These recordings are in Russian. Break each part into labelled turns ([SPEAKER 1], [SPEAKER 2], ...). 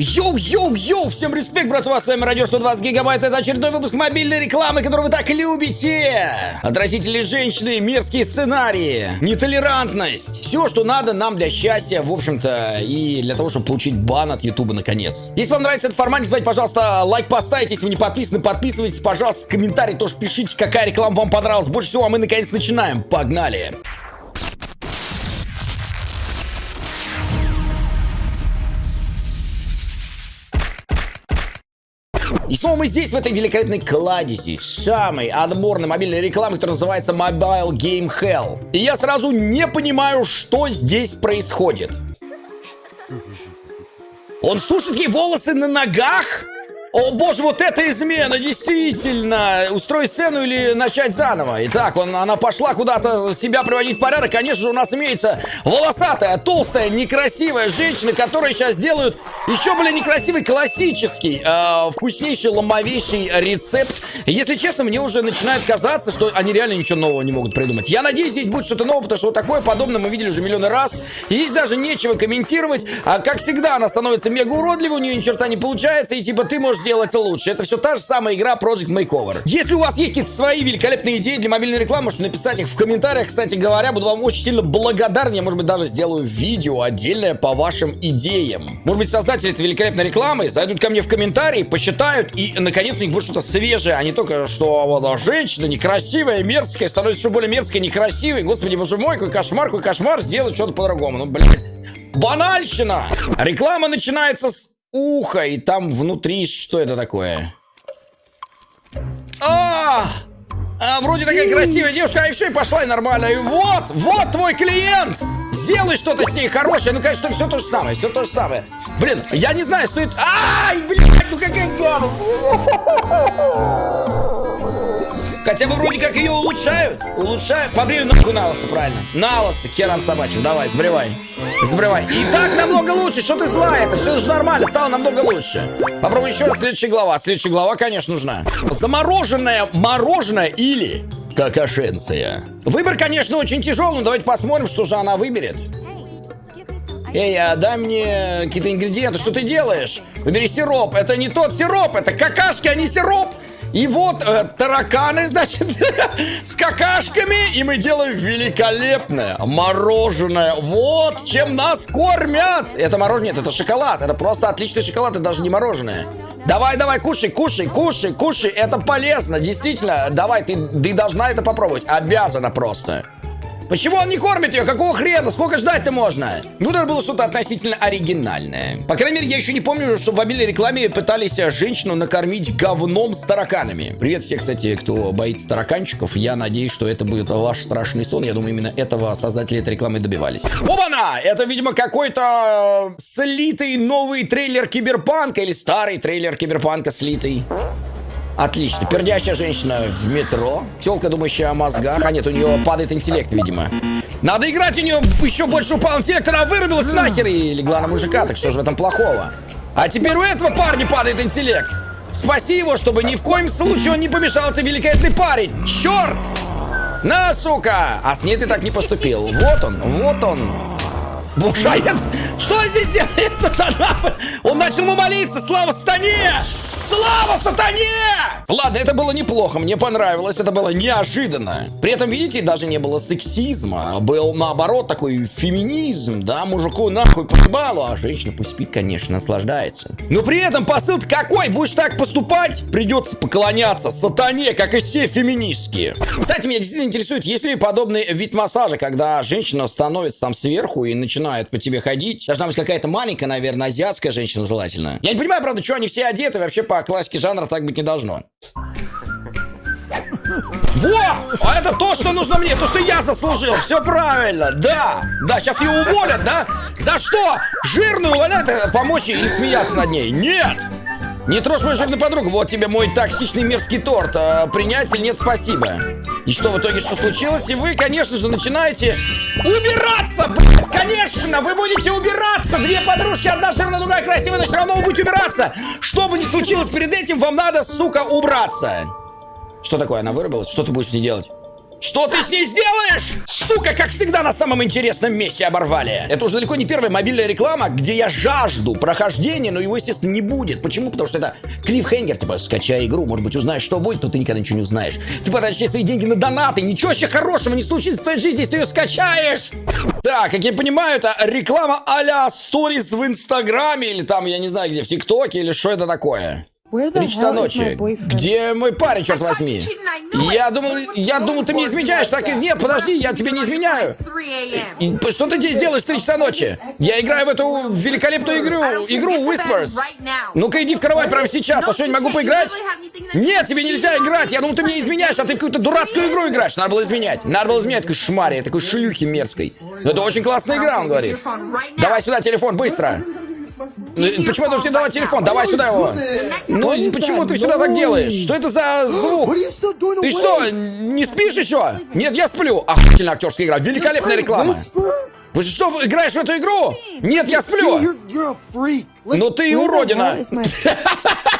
[SPEAKER 1] Йоу-йоу-йоу! Всем респект, братва, с вами Радио 120 Гигабайт. Это очередной выпуск мобильной рекламы, которую вы так любите. Отвратительные женщины, мерзкие сценарии, нетолерантность. Все, что надо нам для счастья, в общем-то, и для того, чтобы получить бан от Ютуба наконец. Если вам нравится этот формат, не забывайте, пожалуйста, лайк поставить. Если вы не подписаны, подписывайтесь, пожалуйста, комментарий тоже пишите, какая реклама вам понравилась больше всего, а мы наконец начинаем. Погнали! И снова мы здесь, в этой великолепной кладези, самой отборной мобильной рекламы, которая называется Mobile Game Hell. И я сразу не понимаю, что здесь происходит. Он сушит ей волосы на ногах? О боже, вот это измена, действительно! Устроить сцену или начать заново? Итак, он, она пошла куда-то себя приводить в порядок. Конечно же, у нас имеется волосатая, толстая, некрасивая женщина, которая сейчас делают еще более некрасивый классический, э, вкуснейший, ломовейший рецепт. Если честно, мне уже начинает казаться, что они реально ничего нового не могут придумать. Я надеюсь, здесь будет что-то новое, потому что вот такое подобное мы видели уже миллионы раз. Здесь даже нечего комментировать. А как всегда, она становится мега уродливой, у нее ни черта не получается, и типа ты можешь сделать лучше. Это все та же самая игра Project Makeover. Если у вас есть какие-то свои великолепные идеи для мобильной рекламы, можете написать их в комментариях. Кстати говоря, буду вам очень сильно благодарен. Я, может быть, даже сделаю видео отдельное по вашим идеям. Может быть, создатели этой великолепной рекламы зайдут ко мне в комментарии, посчитают, и, наконец, у них будет что-то свежее, а не только, что вот, женщина некрасивая, мерзкая, становится еще более мерзкой, некрасивой. Господи, боже мой, какой кошмар, какой кошмар, сделать что-то по-другому. Ну, блядь. Банальщина! Реклама начинается с ухо, и там внутри что это такое? А! А, вроде такая красивая девушка, а еще и пошла и нормально. И вот, вот твой клиент! Сделай что-то с ней хорошее. Ну, конечно, все то же самое, все то же самое. Блин, я не знаю, стоит... Ай, блядь, ну какая гадость! Хотя бы вроде как ее улучшают. Улучшают. Побрею нахуй на лысо, правильно. На лысо, керам собачьим. Давай, сбривай. Сбривай. И так намного лучше. Что ты злая? Это все же нормально. Стало намного лучше. Попробуй еще раз. Следующая глава. Следующая глава, конечно, нужна. Замороженное мороженое или какашенция. Выбор, конечно, очень тяжелый, но давайте посмотрим, что же она выберет. Эй, а дай мне какие-то ингредиенты. Что ты делаешь? Выбери сироп. Это не тот сироп. Это какашки, а не сироп. И вот э, тараканы, значит, с какашками. И мы делаем великолепное мороженое. Вот чем нас кормят. Это мороженое, это шоколад. Это просто отличный шоколад, это даже не мороженое. Давай, давай, кушай, кушай, кушай, кушай. Это полезно, действительно. Давай, ты, ты должна это попробовать. Обязана просто. Почему он не кормит ее? Какого хрена? Сколько ждать-то можно? Ну, это было что-то относительно оригинальное. По крайней мере, я еще не помню, что в мобильной рекламе пытались женщину накормить говном с тараканами. Привет все, кстати, кто боится тараканчиков. Я надеюсь, что это будет ваш страшный сон. Я думаю, именно этого создатели этой рекламы добивались. Оба-на! Это, видимо, какой-то слитый новый трейлер Киберпанка или старый трейлер Киберпанка слитый. Отлично. Пердящая женщина в метро. Телка, думающая о мозгах. А нет, у нее падает интеллект, видимо. Надо играть, у нее еще больше упал интеллект. Она вырубилась нахер и легла на мужика. Так что же в этом плохого? А теперь у этого парня падает интеллект. Спаси его, чтобы ни в коем случае он не помешал. Ты великолепный парень. Черт! На, сука! А с ней ты так не поступил. Вот он, вот он. Боже, а я... Что здесь делает сатана? Он начал молиться. Слава сатане! Слава сатане! Ладно, это было неплохо, мне понравилось, это было неожиданно. При этом, видите, даже не было сексизма. Был, наоборот, такой феминизм, да, мужику нахуй поебалу, а женщина пусть спит, конечно, наслаждается. Но при этом посыл какой? Будешь так поступать, придется поклоняться сатане, как и все феминистские. Кстати, меня действительно интересует, есть ли подобный вид массажа, когда женщина становится там сверху и начинает по тебе ходить. Должна быть какая-то маленькая, наверное, азиатская женщина желательно. Я не понимаю, правда, что они все одеты, вообще по классике жанра так быть не должно. Во! А это то, что нужно мне, то, что я заслужил. Все правильно, да. Да, сейчас ее уволят, да? За что? Жирную увольняют, э, помочь или смеяться над ней? Нет! Не трожь мою жирную подругу, вот тебе мой токсичный мерзкий торт. А, принять или нет, спасибо. И что в итоге, что случилось? И вы, конечно же, начинаете убираться, блядь, конечно, вы будете убираться. Две подружки, одна жирная, другая красивая, но все равно вы будете убираться. Что бы ни случилось перед этим, вам надо, сука, убраться. Что такое? Она вырубилась? Что ты будешь с ней делать? Что ты с ней сделаешь? Сука, как всегда на самом интересном месте оборвали. Это уже далеко не первая мобильная реклама, где я жажду прохождения, но его, естественно, не будет. Почему? Потому что это клиффхенгер, типа, скачай игру, может быть, узнаешь, что будет, но ты никогда ничего не узнаешь. Ты потратишь свои деньги на донаты, ничего еще хорошего не случится в твоей жизни, если ты ее скачаешь. Так, как я понимаю, это реклама а-ля сторис в Инстаграме или там, я не знаю где, в ТикТоке или что это такое. Три часа ночи. Где мой парень, черт возьми? Я думал, я думал, ты мне изменяешь. Так и нет, подожди, я тебе не изменяю. И, что ты здесь делаешь в 3 часа ночи? Я играю в эту великолепную игру, игру Whispers. Ну-ка иди в кровать прямо сейчас. А что, не могу поиграть? Нет, тебе нельзя играть. Я думал, ты мне изменяешь, а ты в какую-то дурацкую игру играешь. Надо было изменять. Надо было изменять такой шмаре, такой шлюхи мерзкой. Но это очень классная игра, он говорит. Давай сюда телефон, быстро. Ну, почему я должен давать телефон? Давай сюда его. Ну, почему ты всегда так делаешь? Что это за звук? Ты что, не спишь еще? Нет, я сплю. Охуительная актерская игра. Великолепная реклама. Вы что, играешь в эту игру? Нет, я сплю. Ну ты уродина.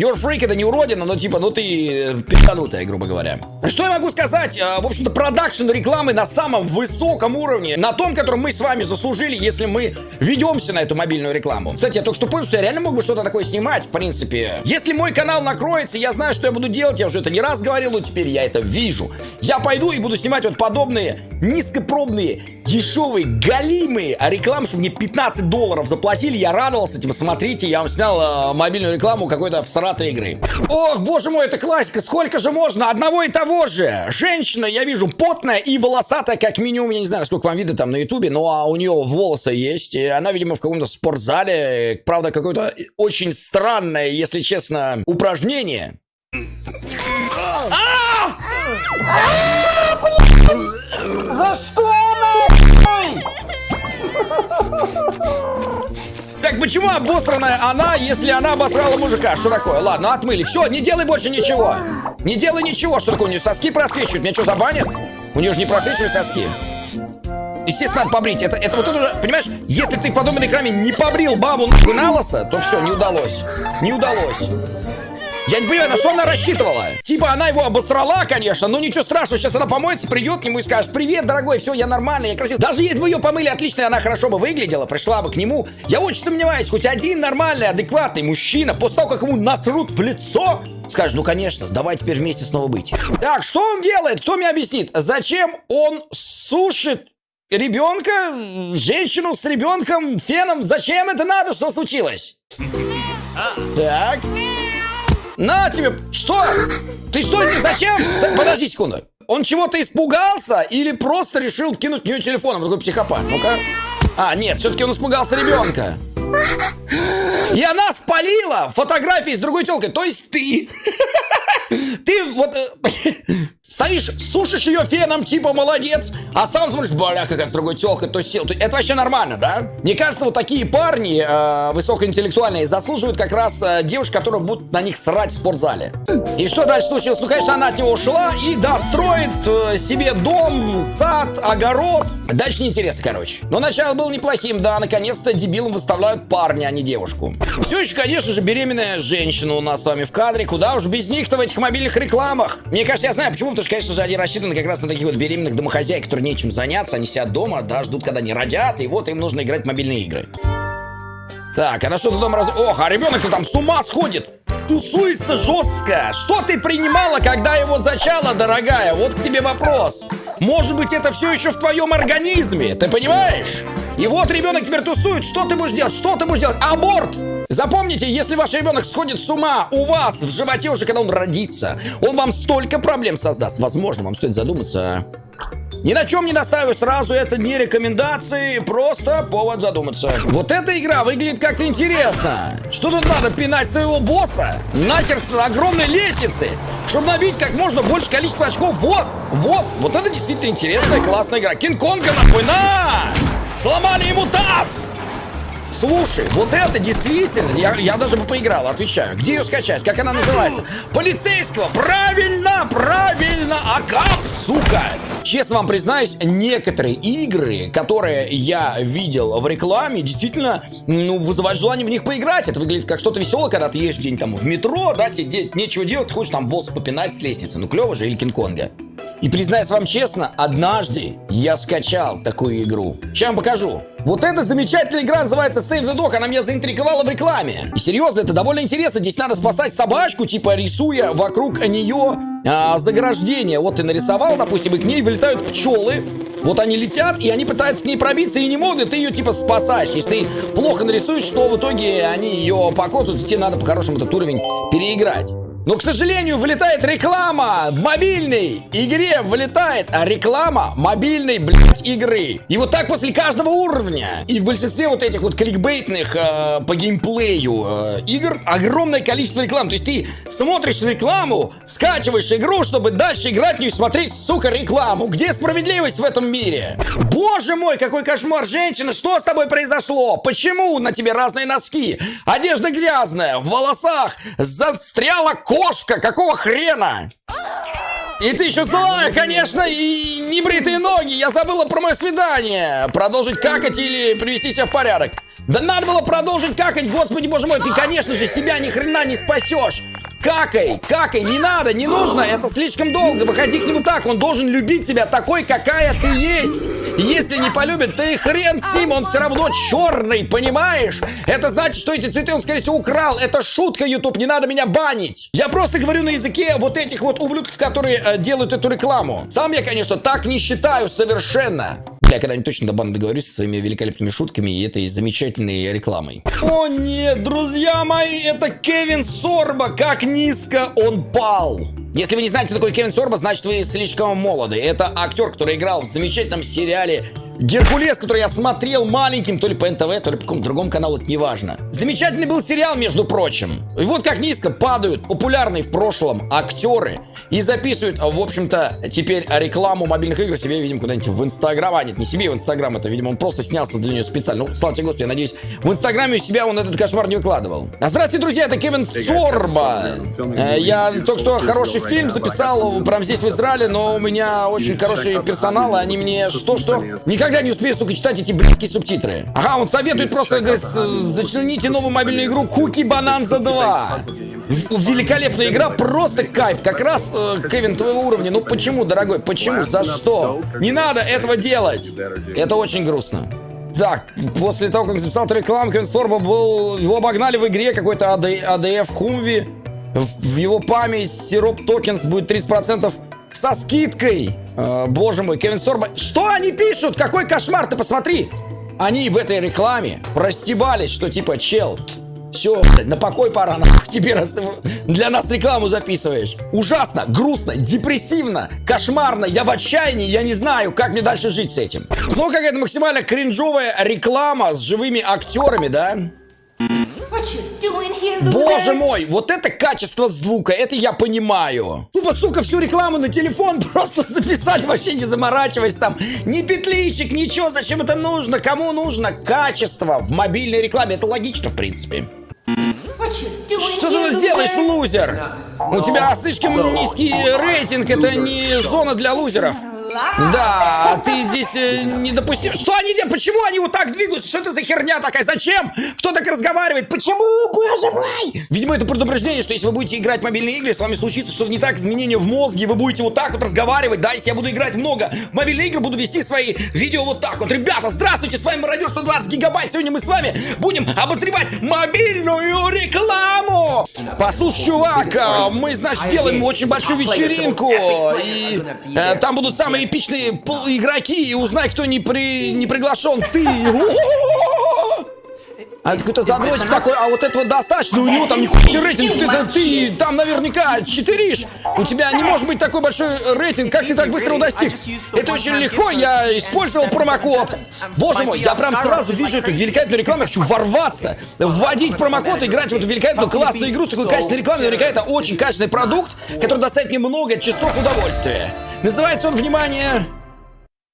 [SPEAKER 1] Your freak это не уродина, но типа, ну ты э, пизданутая, грубо говоря. Что я могу сказать? Э, в общем-то, продакшн рекламы на самом высоком уровне. На том, котором мы с вами заслужили, если мы ведемся на эту мобильную рекламу. Кстати, я только что понял, что я реально мог бы что-то такое снимать, в принципе. Если мой канал накроется, я знаю, что я буду делать. Я уже это не раз говорил, но теперь я это вижу. Я пойду и буду снимать вот подобные низкопробные, дешевые, галимые рекламы, чтобы мне 15 долларов заплатили. Я радовался, типа, смотрите, я вам снял э, мобильную рекламу какой-то в всратой игры. Ох, боже мой, это классика, сколько же можно? Одного и того же. Женщина, я вижу, потная и волосатая, как минимум, я не знаю, сколько вам видно там на ютубе, но а у нее волосы есть, и она, видимо, в каком-то спортзале, правда, какое-то очень странное, если честно, упражнение. А! За что? Так почему обосранная она, если она обосрала мужика? Такое? Ладно, отмыли. Все, не делай больше ничего. Не делай ничего. Что такое? У нее соски просвечивают. Меня что, забанят? У нее же не просвечивают соски. Естественно, надо побрить. Это, это вот это уже, понимаешь, если ты в подобной рекламе не побрил бабу на лосо, то все, не удалось. Не удалось. Я не понимаю, на что она рассчитывала? Типа она его обосрала, конечно, но ничего страшного. Сейчас она помоется, придет к нему и скажет, привет, дорогой, все, я нормальный, я красивый. Даже если бы ее помыли отлично, она хорошо бы выглядела, пришла бы к нему, я очень сомневаюсь, хоть один нормальный, адекватный мужчина, после того, как ему насрут в лицо, скажет, ну конечно, давай теперь вместе снова быть. Так, что он делает? Кто мне объяснит? Зачем он сушит ребенка, женщину с ребенком, феном? Зачем это надо? Что случилось? Так. На тебе! Что? Ты что здесь? Зачем? Подожди секунду. Он чего-то испугался или просто решил кинуть в нее телефоном? Такой психопат. Ну-ка. А, нет, все-таки он испугался ребенка. И она спалила фотографии с другой телкой. То есть ты... Ты вот э, стоишь, сушишь ее феном, типа молодец, а сам смотришь, бля, какая с другой телка, то сел. Это вообще нормально, да? Мне кажется, вот такие парни э, высокоинтеллектуальные заслуживают как раз э, девушек, которые будут на них срать в спортзале. И что дальше случилось? Ну, конечно, она от него ушла и, да, строит э, себе дом, сад, огород. Дальше неинтересно, короче. Но начало было неплохим, да, наконец-то дебилом выставляют парня, а не девушку. Все еще, конечно же, беременная женщина у нас с вами в кадре. Куда уж без них-то в этих мобильных рекламах. Мне кажется, я знаю почему, потому что, конечно же, они рассчитаны как раз на таких вот беременных домохозяек, которые нечем заняться, они сидят дома, да, ждут, когда они родят, и вот им нужно играть в мобильные игры. Так, она что-то дома раз... Ох, а ребенок-то там с ума сходит! Тусуется жестко! Что ты принимала, когда его зачала, дорогая? Вот к тебе вопрос. Может быть, это все еще в твоем организме, ты понимаешь? И вот ребенок теперь тусует, что ты будешь делать? Что ты будешь делать? Аборт! Запомните, если ваш ребенок сходит с ума у вас в животе уже, когда он родится, он вам столько проблем создаст. Возможно, вам стоит задуматься ни на чем не настаиваю сразу, это не рекомендации, просто повод задуматься. Вот эта игра выглядит как-то интересно. Что тут надо, пинать своего босса? Нахер с огромной лестницы, чтобы набить как можно больше количество очков. Вот, вот, вот это действительно интересная, классная игра. Кинг-Конга нахуй, на! Сломали ему таз! Слушай, вот это действительно, я, я даже бы поиграл, отвечаю. Где ее скачать? Как она называется? Полицейского! Правильно, правильно! Акап, сука! Честно вам признаюсь, некоторые игры, которые я видел в рекламе, действительно, ну, вызывают желание в них поиграть. Это выглядит как что-то веселое, когда ты едешь где-нибудь там в метро, да, тебе нечего делать, ты хочешь там босса попинать с лестницы. Ну, клево же, или Кинг-Конга. И признаюсь вам честно, однажды я скачал такую игру. Сейчас вам покажу. Вот эта замечательная игра называется Save the Dog, она меня заинтриговала в рекламе. И серьезно, это довольно интересно. Здесь надо спасать собачку, типа рисуя вокруг нее а, заграждение. Вот ты нарисовал, допустим, и к ней вылетают пчелы. Вот они летят, и они пытаются к ней пробиться, и не могут, и ты ее типа спасаешь. Если ты плохо нарисуешь, что в итоге они ее покосят, тебе надо по-хорошему этот уровень переиграть. Но, к сожалению, вылетает реклама мобильной игре, вылетает реклама мобильной, блядь, игры. И вот так после каждого уровня. И в большинстве вот этих вот кликбейтных э, по геймплею э, игр огромное количество рекламы. То есть ты смотришь рекламу, скачиваешь игру, чтобы дальше играть в нее и смотреть, сука, рекламу. Где справедливость в этом мире? Боже мой, какой кошмар, женщина, что с тобой произошло? Почему на тебе разные носки? Одежда грязная, в волосах застряла кошка, какого хрена? И ты еще злая, конечно, и небритые ноги. Я забыла про мое свидание. Продолжить какать или привести себя в порядок? Да надо было продолжить какать, господи боже мой. Ты, конечно же, себя ни хрена не спасешь. Какай, какай, не надо, не нужно, это слишком долго. Выходи к нему так, он должен любить тебя такой, какая ты есть. Если не полюбит, ты хрен с ним, он все равно черный, понимаешь? Это значит, что эти цветы он, скорее всего, украл. Это шутка, YouTube, не надо меня банить. Я просто говорю на языке вот этих вот ублюдков, которые э, делают эту рекламу. Сам я, конечно, так не считаю совершенно. Я когда-нибудь точно до бана договорюсь со своими великолепными шутками и этой замечательной рекламой. О нет, друзья мои, это Кевин Сорба. Как низко он пал. Если вы не знаете, кто такой Кевин Сорба, значит вы слишком молоды. Это актер, который играл в замечательном сериале Геркулес, который я смотрел маленьким, то ли по НТВ, то ли по какому-то другому каналу, это неважно. Замечательный был сериал, между прочим. И вот как низко падают популярные в прошлом актеры и записывают, в общем-то, теперь рекламу мобильных игр себе, видимо, куда-нибудь в Инстаграм. А нет, не себе в Инстаграм, это, видимо, он просто снялся для нее специально. Ну, слава тебе, Господи, я надеюсь, в Инстаграме у себя он этот кошмар не выкладывал. А здравствуйте, друзья, это Кевин Сорба. Э, я только что хороший фильм записал прямо здесь, в Израиле, но у меня очень хорошие персоналы, они мне что-что... Никак никогда не успею, сука, читать эти блядские субтитры. Ага, он советует просто, говорит, зачлените новую мобильную игру Куки Бананза 2. Великолепная игра, просто кайф. Как раз, э, Кевин, твоего уровня. Ну почему, дорогой, почему? За что? Не надо этого делать. Это очень грустно. Так, после того, как записал эту рекламу, Кевин Сорба был... Его обогнали в игре какой-то ADF Хумви. В его память сироп токенс будет 30% со скидкой. Э, боже мой, Кевин Сорба. Что они пишут? Какой кошмар, ты посмотри. Они в этой рекламе простебались, что типа, чел, все, на покой пора, нахуй, тебе раз для нас рекламу записываешь. Ужасно, грустно, депрессивно, кошмарно, я в отчаянии, я не знаю, как мне дальше жить с этим. Снова какая-то максимально кринжовая реклама с живыми актерами, да? Боже мой, вот это качество звука, это я понимаю. Тупо, сука, всю рекламу на телефон просто записали, вообще не заморачиваясь там. Ни петличек, ничего, зачем это нужно, кому нужно качество в мобильной рекламе, это логично, в принципе. Что ты делаешь, лузер? У тебя слишком низкий рейтинг, это не зона для лузеров. Да, ты здесь э, не допустил. Что они делают? Почему они вот так двигаются? Что это за херня такая? Зачем? Кто так разговаривает? Почему? Боже мой! Видимо, это предупреждение, что если вы будете играть в мобильные игры, с вами случится что-то не так, изменения в мозге, вы будете вот так вот разговаривать, да? Если я буду играть много в мобильные игры, буду вести свои видео вот так вот. Ребята, здравствуйте, с вами Мародер 120 гигабайт. Сегодня мы с вами будем обозревать мобильную рекламу. Послушай, чувак, а, мы, значит, делаем очень большую вечеринку, и э, там будут самые эпичные игроки и узнай, кто не, при... не приглашен. Ты! А какой-то задротик такой, а вот этого достаточно, у него там нихуя рейтинг, ты, ты, ты там наверняка читеришь. У тебя не может быть такой большой рейтинг, как ты так быстро его достиг? Это очень легко, я использовал промокод. Боже мой, я прям сразу вижу эту великолепную рекламу, я хочу ворваться, вводить промокод, играть в эту великолепную классную игру с такой качественной рекламой. Наверняка это очень качественный продукт, который доставит мне много часов удовольствия. Называется он, внимание...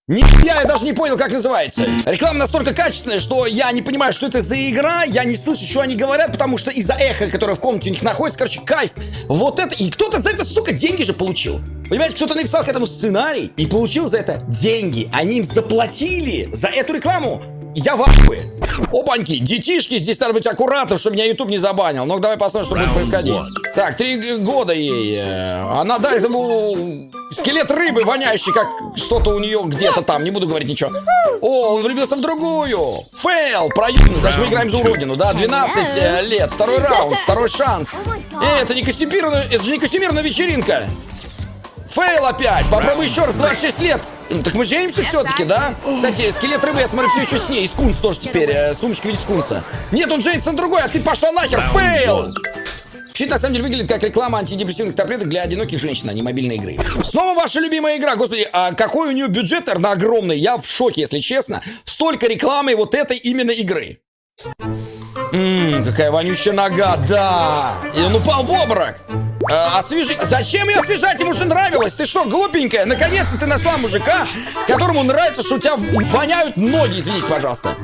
[SPEAKER 1] Не, я, даже не понял, как называется. Реклама настолько качественная, что я не понимаю, что это за игра, я не слышу, что они говорят, потому что из-за эха, которое в комнате у них находится, короче, кайф. Вот это, и кто-то за это, сука, деньги же получил. Понимаете, кто-то написал к этому сценарий и получил за это деньги. Они им заплатили за эту рекламу. Я в ахуе. Опаньки, детишки, здесь надо быть аккуратным, чтобы меня YouTube не забанил. Ну давай посмотрим, что будет происходить. Так, три года ей. Э, она дарит ему Скелет рыбы, воняющий, как что-то у нее где-то там. Не буду говорить ничего. О, он влюбился в другую. Фейл, проебанный. Значит, мы играем за уродину, да? 12 э, лет. Второй раунд, второй шанс. Эй, это не костюмированная, это же не костюмированная вечеринка. Фейл опять! Попробуй еще раз, 26 лет! Так мы женимся все-таки, да? Кстати, скелет рыбы, я смотрю, все еще с ней. И скунс тоже теперь. э, сумочка в виде скунса. Нет, он женится на другой, а ты пошла нахер! Фейл! Все на самом деле выглядит как реклама антидепрессивных таблеток для одиноких женщин, а не мобильной игры. Снова ваша любимая игра. Господи, а какой у нее бюджет, наверное, огромный. Я в шоке, если честно. Столько рекламы вот этой именно игры. Ммм, какая вонючая нога, да. И он упал в обморок. А, освежи... Зачем ее освежать? Ему же нравилось. Ты что, глупенькая? Наконец-то ты нашла мужика, которому нравится, что у тебя воняют ноги, извините, пожалуйста.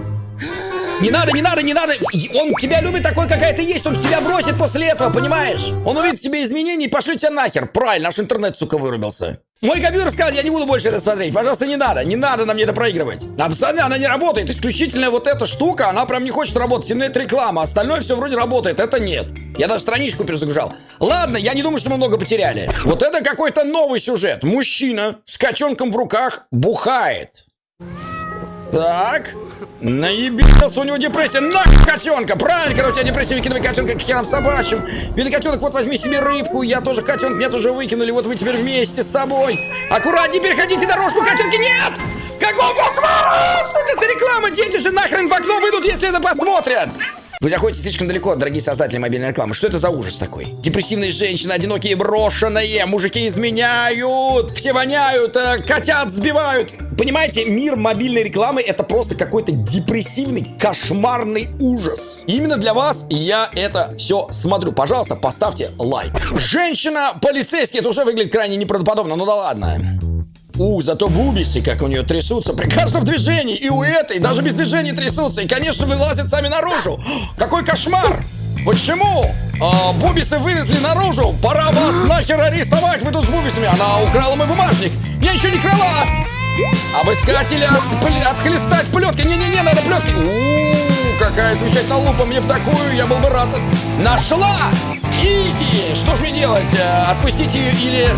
[SPEAKER 1] Не надо, не надо, не надо. Он тебя любит такой, какая ты есть. Он тебя бросит после этого, понимаешь? Он увидит в тебе изменения и пошлет тебя нахер. Правильно, наш интернет, сука, вырубился. Мой компьютер сказал, я не буду больше это смотреть. Пожалуйста, не надо. Не надо нам это проигрывать. Абсолютно она не работает. Исключительно вот эта штука, она прям не хочет работать. Сильнет реклама. Остальное все вроде работает. Это нет. Я даже страничку перезагружал. Ладно, я не думаю, что мы много потеряли. Вот это какой-то новый сюжет. Мужчина с котенком в руках бухает. Так. Наебился, у него депрессия. На котенка! Правильно, когда у тебя депрессия, выкидывай котенка к херам собачьим. Белый котенок, вот возьми себе рыбку. Я тоже котенок, меня тоже выкинули. Вот мы теперь вместе с тобой. Аккуратнее, переходите дорожку, котенки, нет! Какой кошмар! Что это за реклама? Дети же нахрен в окно выйдут, если это посмотрят. Вы заходите слишком далеко, дорогие создатели мобильной рекламы. Что это за ужас такой? Депрессивные женщины, одинокие, брошенные, мужики изменяют, все воняют, э, котят сбивают. Понимаете, мир мобильной рекламы это просто какой-то депрессивный, кошмарный ужас. Именно для вас я это все смотрю. Пожалуйста, поставьте лайк. Женщина, полицейский, это уже выглядит крайне неправдоподобно, ну да ладно. У, зато бубисы, как у нее трясутся при каждом движении. И у этой даже без движения трясутся. И, конечно, вылазят сами наружу. Какой кошмар! Почему? А, бубисы вылезли наружу. Пора вас нахер арестовать. Вы тут с бубисами. Она украла мой бумажник. Я ничего не крала. Обыскателя от, отхлестать плеткой. Не-не-не, надо плеткой. У, какая замечательная лупа. Мне бы такую, я был бы рад. Нашла! Изи! Что ж мне делать? Э, Отпустить ее или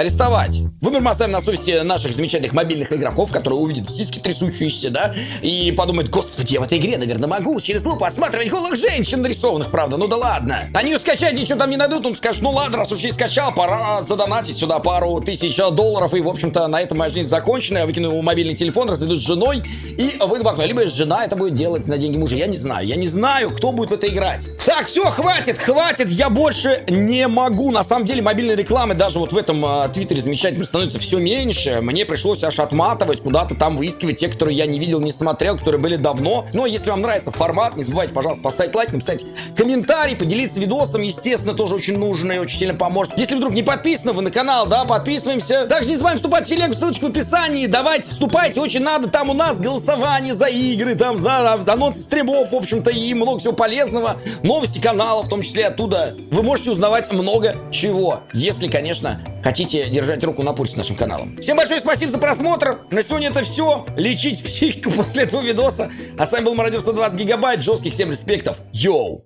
[SPEAKER 1] арестовать. Выбор мы оставим на совести наших замечательных мобильных игроков, которые увидят сиськи трясущиеся, да, и подумают, господи, я в этой игре, наверное, могу через лупу осматривать голых женщин нарисованных, правда, ну да ладно. Они ее скачать ничего там не найдут, он скажет, ну ладно, раз уж я скачал, пора задонатить сюда пару тысяч долларов, и, в общем-то, на этом моя жизнь закончена, я выкину его мобильный телефон, разведусь с женой, и выйду в окно. Либо жена это будет делать на деньги мужа, я не знаю, я не знаю, кто будет в это играть. Так, все, хватит, хватит, я больше не могу, на самом деле, мобильной рекламы даже вот в этом а, твиттере замечательном становится все меньше. Мне пришлось аж отматывать, куда-то там выискивать те, которые я не видел, не смотрел, которые были давно. Но если вам нравится формат, не забывайте, пожалуйста, поставить лайк, написать комментарий, поделиться видосом, естественно, тоже очень нужно и очень сильно поможет. Если вдруг не подписаны вы на канал, да, подписываемся. Также не забываем вступать в телегу, ссылочка в описании. Давайте, вступайте, очень надо. Там у нас голосование за игры, там, за, за анонсы стримов, в общем-то, и много всего полезного. Новости канала, в том числе оттуда. Вы можете узнавать много чего, если, конечно, хотите держать руку на пульсе нашим каналом. Всем большое спасибо за просмотр. На сегодня это все. Лечить психику после этого видоса. А с вами был Мародер 120 гигабайт. Жестких всем респектов. Йоу!